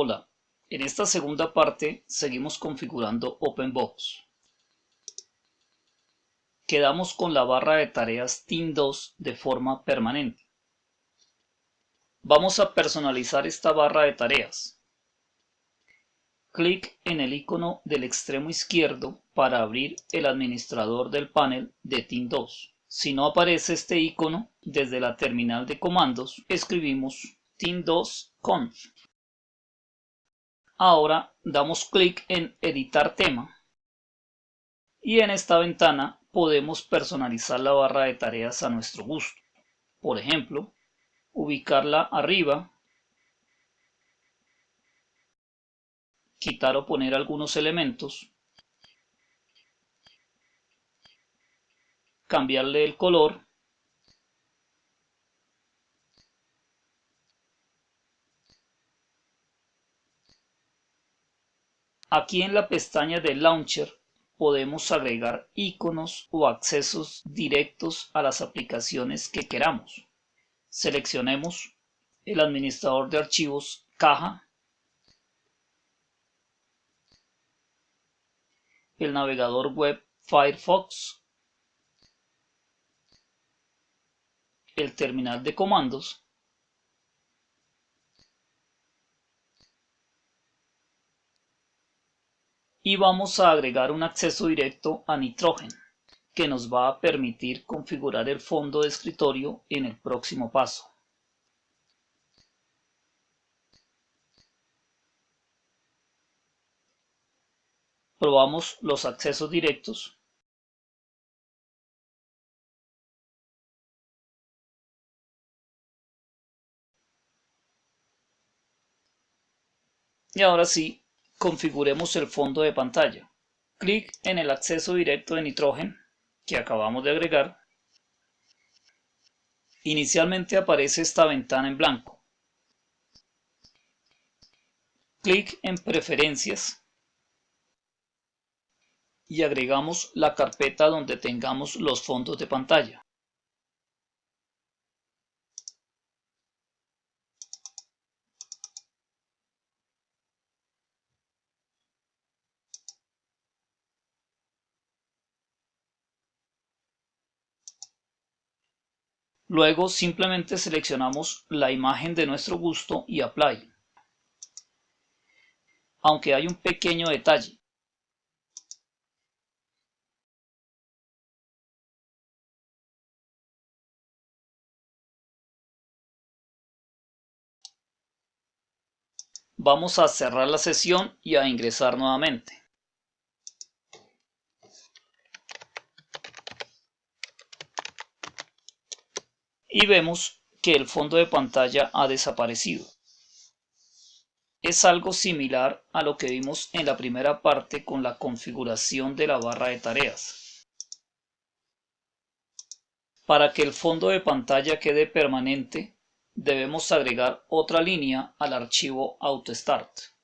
Hola, en esta segunda parte seguimos configurando OpenBox. Quedamos con la barra de tareas Team2 de forma permanente. Vamos a personalizar esta barra de tareas. Clic en el icono del extremo izquierdo para abrir el administrador del panel de Team2. Si no aparece este icono, desde la terminal de comandos escribimos team2conf Ahora damos clic en editar tema y en esta ventana podemos personalizar la barra de tareas a nuestro gusto. Por ejemplo, ubicarla arriba, quitar o poner algunos elementos, cambiarle el color Aquí en la pestaña de Launcher podemos agregar iconos o accesos directos a las aplicaciones que queramos. Seleccionemos el administrador de archivos caja, el navegador web Firefox, el terminal de comandos y vamos a agregar un acceso directo a Nitrogen que nos va a permitir configurar el fondo de escritorio en el próximo paso. Probamos los accesos directos. Y ahora sí, configuremos el fondo de pantalla. Clic en el acceso directo de nitrógeno que acabamos de agregar. Inicialmente aparece esta ventana en blanco. Clic en preferencias y agregamos la carpeta donde tengamos los fondos de pantalla. Luego simplemente seleccionamos la imagen de nuestro gusto y Apply. Aunque hay un pequeño detalle. Vamos a cerrar la sesión y a ingresar nuevamente. Y vemos que el fondo de pantalla ha desaparecido. Es algo similar a lo que vimos en la primera parte con la configuración de la barra de tareas. Para que el fondo de pantalla quede permanente, debemos agregar otra línea al archivo AutoStart.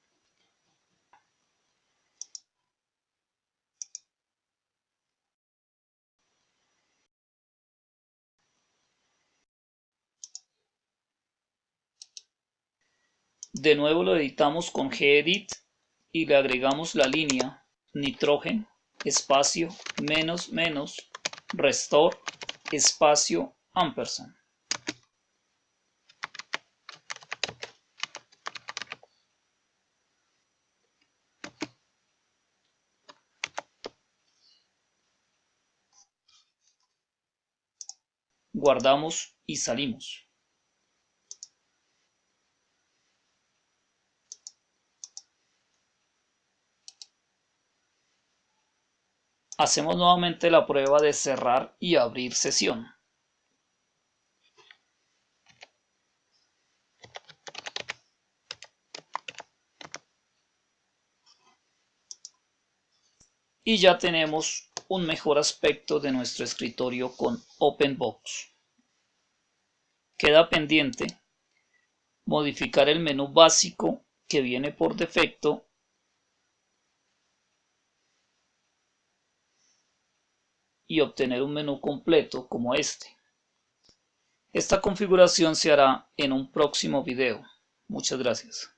De nuevo lo editamos con gedit y le agregamos la línea nitrógeno espacio menos menos restore espacio ampersand. Guardamos y salimos. Hacemos nuevamente la prueba de cerrar y abrir sesión. Y ya tenemos un mejor aspecto de nuestro escritorio con OpenBox. Queda pendiente modificar el menú básico que viene por defecto y obtener un menú completo como este. Esta configuración se hará en un próximo video. Muchas gracias.